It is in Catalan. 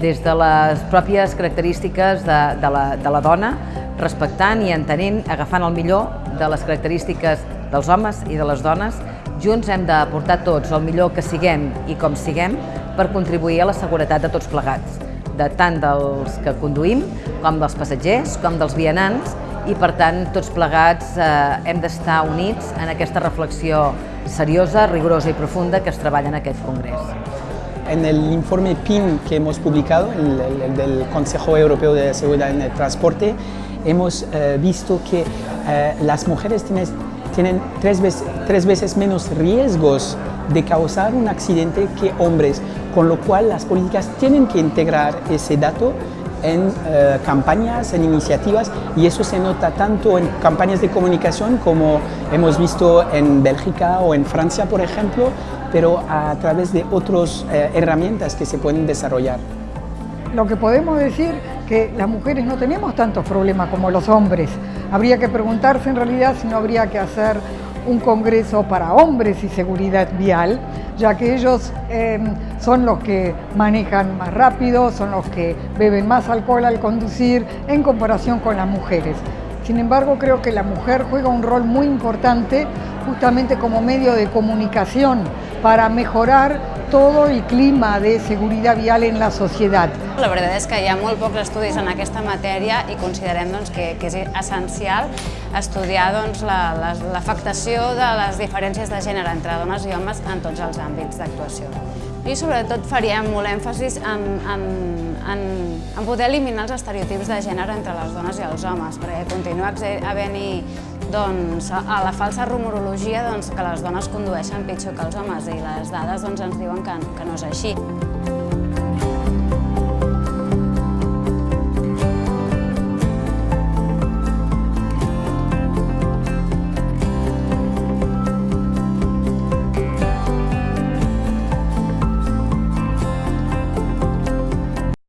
des de les pròpies característiques de, de, la, de la dona, respectant i entenent, agafant el millor de les característiques dels homes i de les dones, junts hem d'aportar tots el millor que siguem i com siguem per contribuir a la seguretat de tots plegats, de tant dels que conduïm, com dels passatgers, com dels vianants, i per tant tots plegats eh, hem d'estar units en aquesta reflexió seriosa, rigorosa i profunda que es treballa en aquest Congrés. En el informe PIN que hemos publicado, el, el, el del Consejo Europeo de Seguridad en el Transporte, hemos eh, visto que eh, las mujeres tienen, tienen tres, veces, tres veces menos riesgos de causar un accidente que hombres, con lo cual las políticas tienen que integrar ese dato en eh, campañas, en iniciativas y eso se nota tanto en campañas de comunicación como hemos visto en Bélgica o en Francia, por ejemplo, pero a través de otras eh, herramientas que se pueden desarrollar. Lo que podemos decir que las mujeres no tenemos tantos problemas como los hombres. Habría que preguntarse en realidad si no habría que hacer un congreso para hombres y seguridad vial, ya que ellos eh, son los que manejan más rápido, son los que beben más alcohol al conducir en comparación con las mujeres. Sin embargo, creo que la mujer juega un rol muy importante justamente como medio de comunicación para mejorar todo el clima de seguridad vial en la societat. La veritat és que hi ha molt pocs estudis en aquesta matèria i considerem doncs, que, que és essencial estudiar doncs, l'afectació la, de les diferències de gènere entre dones i homes en tots els àmbits d'actuació. I sobretot faríem molt èmfasis en, en, en, en poder eliminar els estereotips de gènere entre les dones i els homes, perquè continua havent-hi doncs, a la falsa rumorologia doncs, que les dones condueixen pitjor que els homes i les dades doncs, ens diuen que, que no és així.